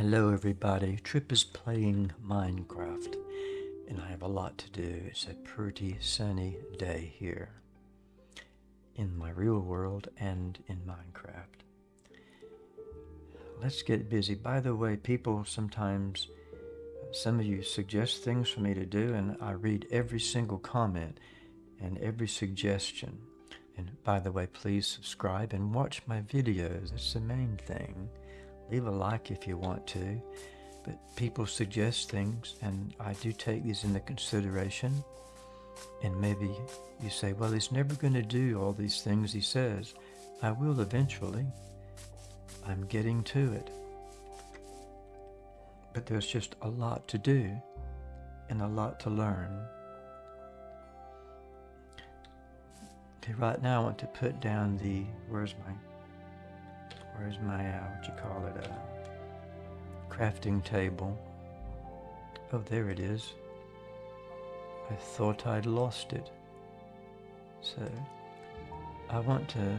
Hello everybody, Trip is playing Minecraft and I have a lot to do. It's a pretty sunny day here in my real world and in Minecraft. Let's get busy. By the way, people sometimes, some of you suggest things for me to do and I read every single comment and every suggestion. And by the way, please subscribe and watch my videos. That's the main thing. Leave a like if you want to. But people suggest things, and I do take these into consideration. And maybe you say, well, he's never going to do all these things he says. I will eventually. I'm getting to it. But there's just a lot to do and a lot to learn. Okay, right now I want to put down the, where's my Where's my, uh, what you call it, a uh, crafting table? Oh, there it is. I thought I'd lost it. So, I want to,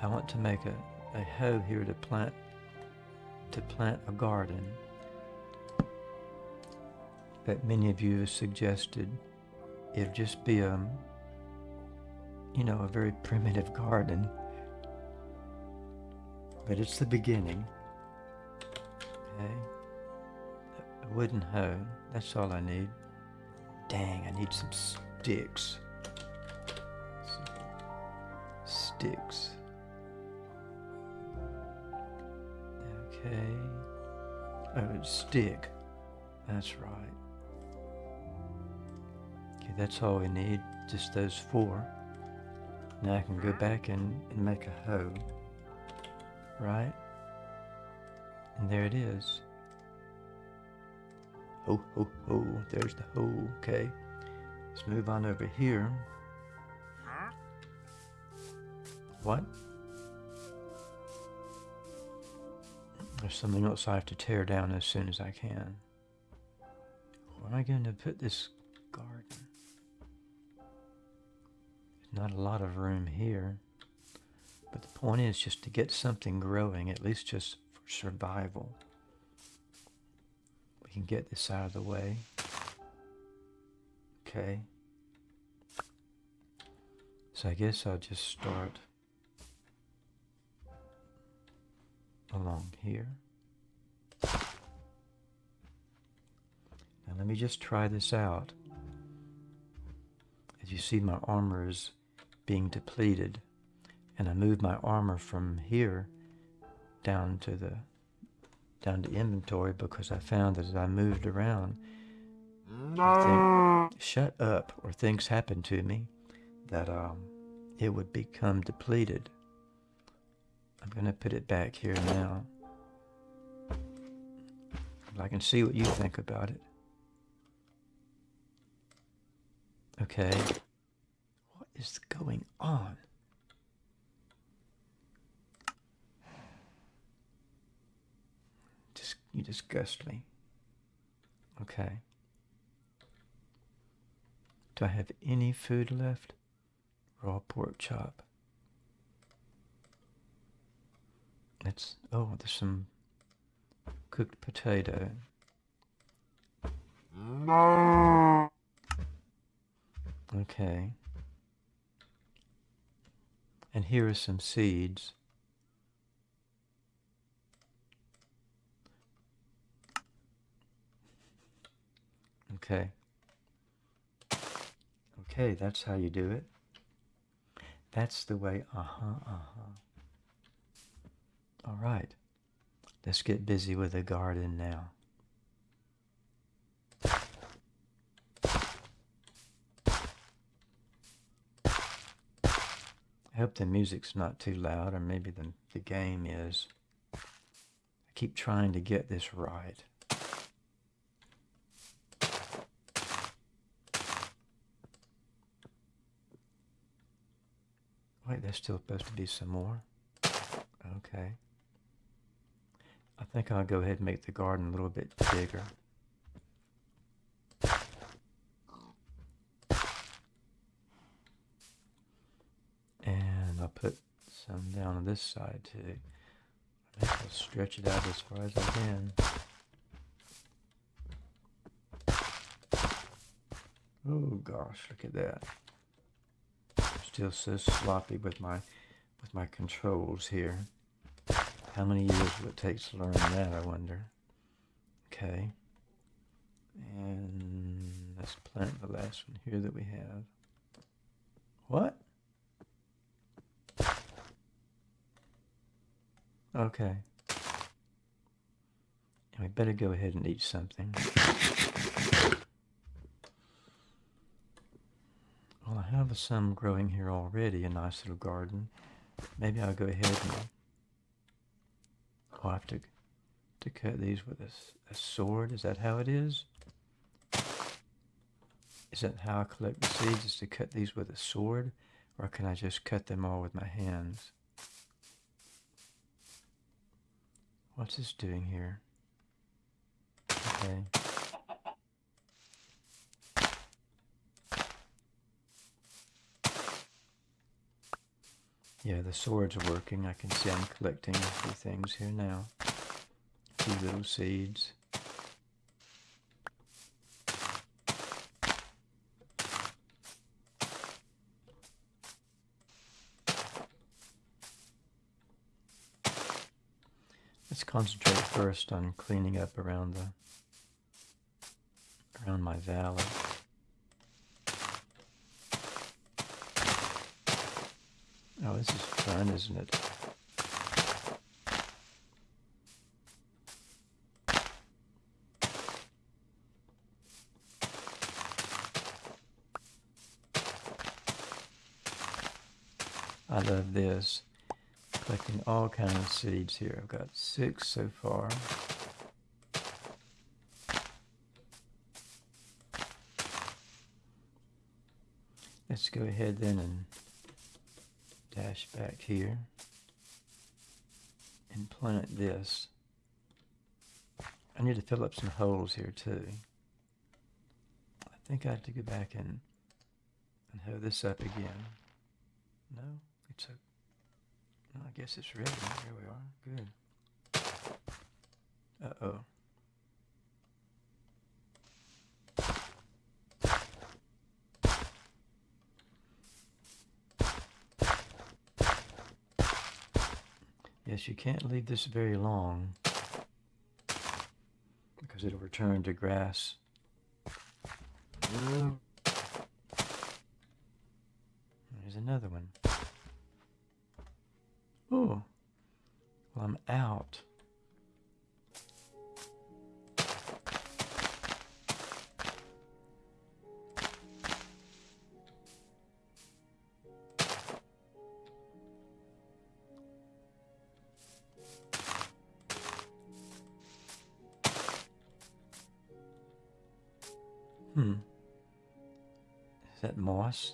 I want to make a, a hoe here to plant, to plant a garden that many of you have suggested. It'd just be a, um, you know, a very primitive garden but it's the beginning. Okay. A wooden hoe. That's all I need. Dang, I need some sticks. Sticks. Okay. Oh, stick. That's right. Okay, that's all we need. Just those four. Now I can go back and, and make a hoe right? And there it is. Ho, ho, ho. There's the hoe. Okay. Let's move on over here. What? There's something else I have to tear down as soon as I can. Where am I going to put this garden? There's not a lot of room here. But the point is just to get something growing, at least just for survival. We can get this out of the way. Okay. So I guess I'll just start along here. Now let me just try this out. As you see, my armor is being depleted and I moved my armor from here down to the down to inventory because I found that as I moved around no. think, shut up or things happened to me that um, it would become depleted. I'm going to put it back here now. I can see what you think about it. Okay. What is going on? You disgust me. Okay. Do I have any food left? Raw pork chop. It's, oh, there's some cooked potato. No. Okay. And here are some seeds. Okay. Okay, that's how you do it. That's the way, uh-huh, uh-huh. All right. Let's get busy with the garden now. I hope the music's not too loud, or maybe the, the game is. I keep trying to get this right. Wait, there's still supposed to be some more. Okay. I think I'll go ahead and make the garden a little bit bigger. And I'll put some down on this side too. I'll stretch it out as far as I can. Oh gosh, look at that. Still so sloppy with my with my controls here. How many years will it take to learn that, I wonder? Okay. And let's plant the last one here that we have. What? Okay. And We better go ahead and eat something. Well, I have some growing here already, a nice little garden. Maybe I'll go ahead and I'll have to, to cut these with a, a sword. Is that how it is? Is that how I collect the seeds, is to cut these with a sword? Or can I just cut them all with my hands? What's this doing here? Okay. Yeah, the swords are working. I can see I'm collecting a few things here now. A few little seeds. Let's concentrate first on cleaning up around the around my valley. Oh, this is fun, isn't it? I love this. Collecting all kinds of seeds here. I've got six so far. Let's go ahead then and dash back here and plant this. I need to fill up some holes here too. I think I have to go back and, and hoe this up again. No, it's a, no, I guess it's ready. Here we are, good. Uh-oh. Yes, you can't leave this very long because it'll return to grass. There's another one. Oh, well, I'm out. Hmm. Is that moss?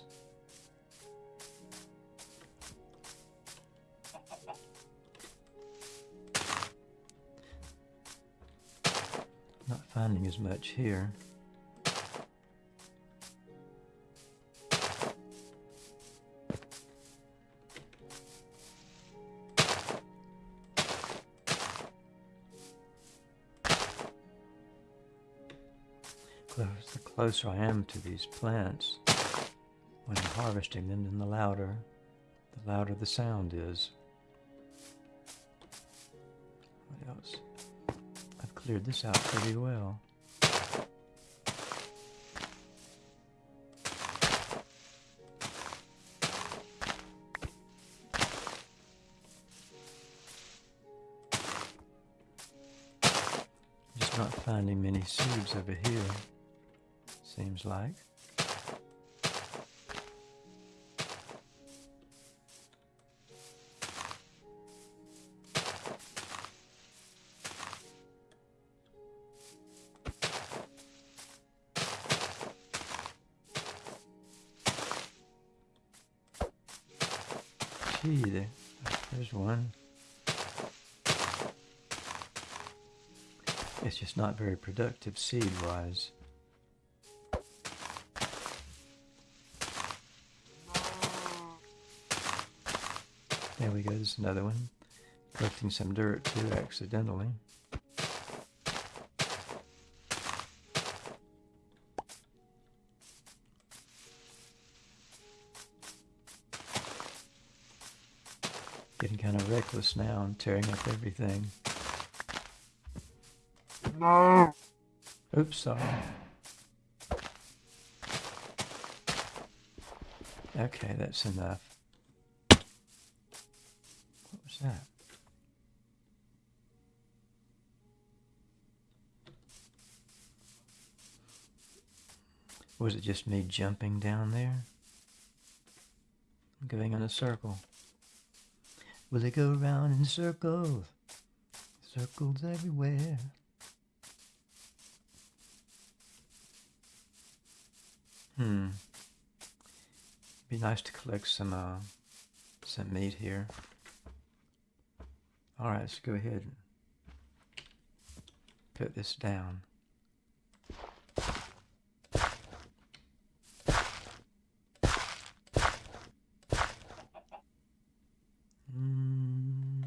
Not finding as much here. The closer I am to these plants when I'm harvesting them, the louder, the louder the sound is. What else? I've cleared this out pretty well. Just not finding many seeds over here seems like. Gee, there's one. It's just not very productive seed-wise. There we go, there's another one. Collecting some dirt too, accidentally. Getting kind of reckless now and tearing up everything. No. Oops, sorry. Okay, that's enough. What was that? Was it just me jumping down there? Going in a circle. Will it go round in circles? Circles everywhere. Hmm. Be nice to collect some uh, some meat here. All right, let's go ahead and put this down. Mm.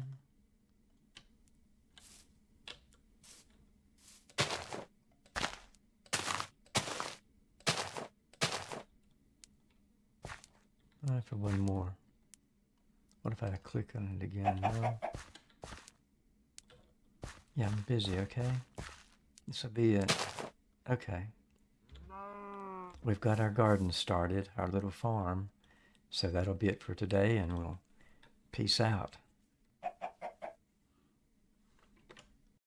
For one more. What if I click on it again? No. Yeah, I'm busy, okay? This will be it. Okay. We've got our garden started, our little farm. So that'll be it for today, and we'll peace out.